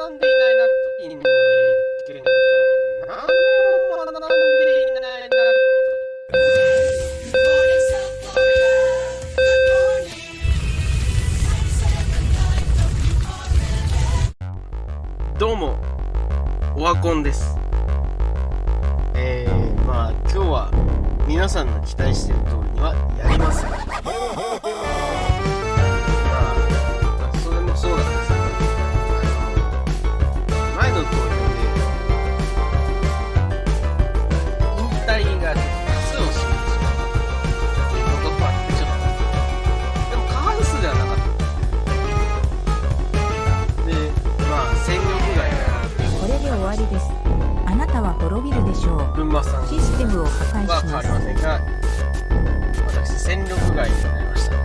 学んでいないなといいの意見が何も学んでいないなとどうもオワコンです。えー、まあ今日は皆さんの期待してる通りにはやりませれです。あなたは滅びるでしょう。システムを破壊しますは変わり。ませんが私戦力外になりました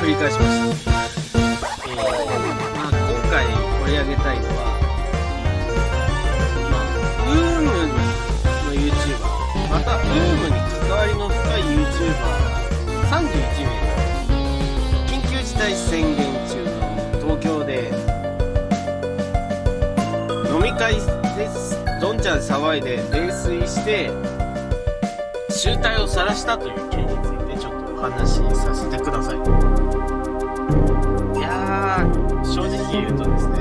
繰り返しました、えーまあ、今回取り上げたいのは、まあ、ウームの YouTuber またウームに関わりの深い YouTuber31 名が緊急事態宣言中の東京で飲み会ですどんちゃん騒いで泥酔して集体を晒したという件についてちょっとお話しさせてください。いやー正直言うとですね。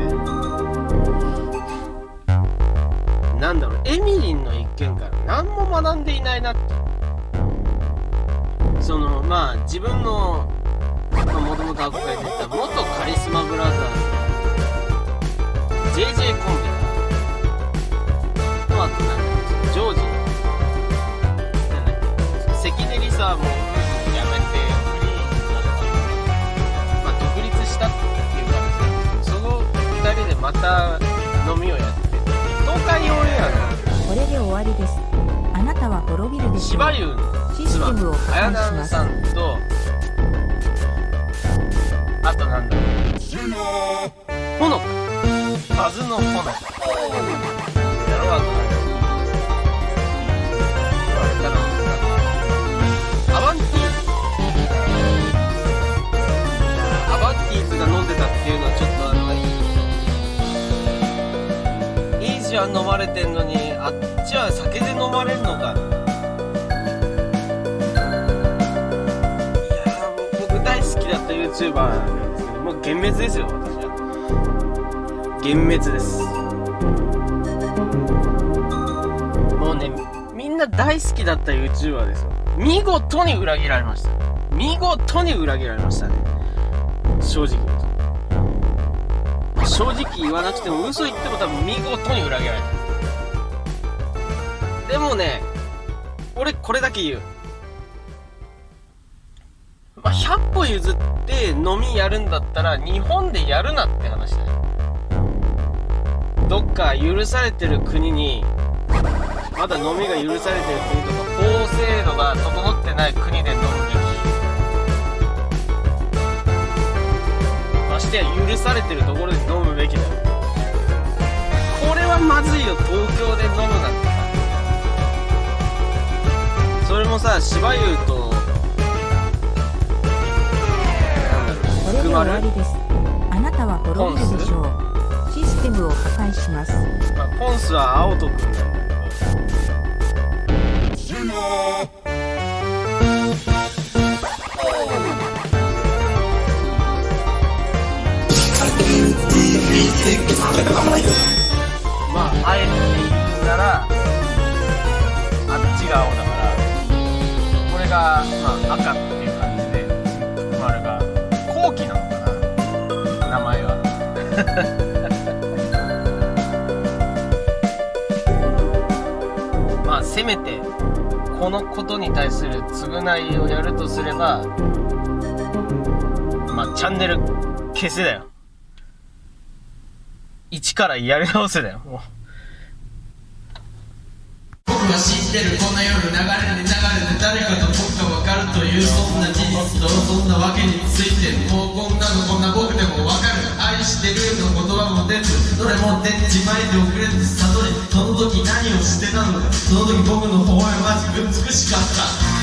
なんだろうエミリンの一件から何も学んでいないなってそのまあ自分のもともと憧れてた元カリスマブラザーズ JJ コンビまた飲みをやって。東海オンエアこれで終わりです。あなたは滅びるのでしょう。芝。生のシステムを破綾壊します南さ。んと。あとなんだ。ろうほのかバズのほのかやろうゃん飲まれてんのにあっちは酒で飲まれるのかいやー僕大好きだった YouTuber なんですけどもう幻滅ですよ私は。幻滅です。もうねみんな大好きだった YouTuber ですよ。見事に裏切られました。見事に裏切られましたね。正直言うと。正直言わなくても嘘言っても多分見事に裏切られたでもね俺これだけ言う。まあ、100歩譲って飲みやるんだったら日本でやるなって話だよ。どっか許されてる国にまだ飲みが許されてる国とか法制度が整ってない国で飲む。てや許されてるところで飲むべきだよこれはまずいよ東京で飲むなんてそれもさ芝生となんだろう福丸？あなたは滅びるでしょう。システムを破壊します。まあ、ポンスは青戸くんなんだけどまああえて言うならあっちが青だからこれが、まあ、赤っていう感じで丸が後期なのかな名前は。まあせめてこのことに対する償いをやるとすればまあチャンネル消せだよ。一からやり直せだよ。もう僕は知ってるこんな夜流れに流れて誰かと僕が分かるというそんな事実とそんなわけについてもうこんなのこんな僕でも分かる。愛してるの言葉も出ずどれも出ちまいておくれって悟りその時何をしてたのかその時僕の微笑ましく美しかった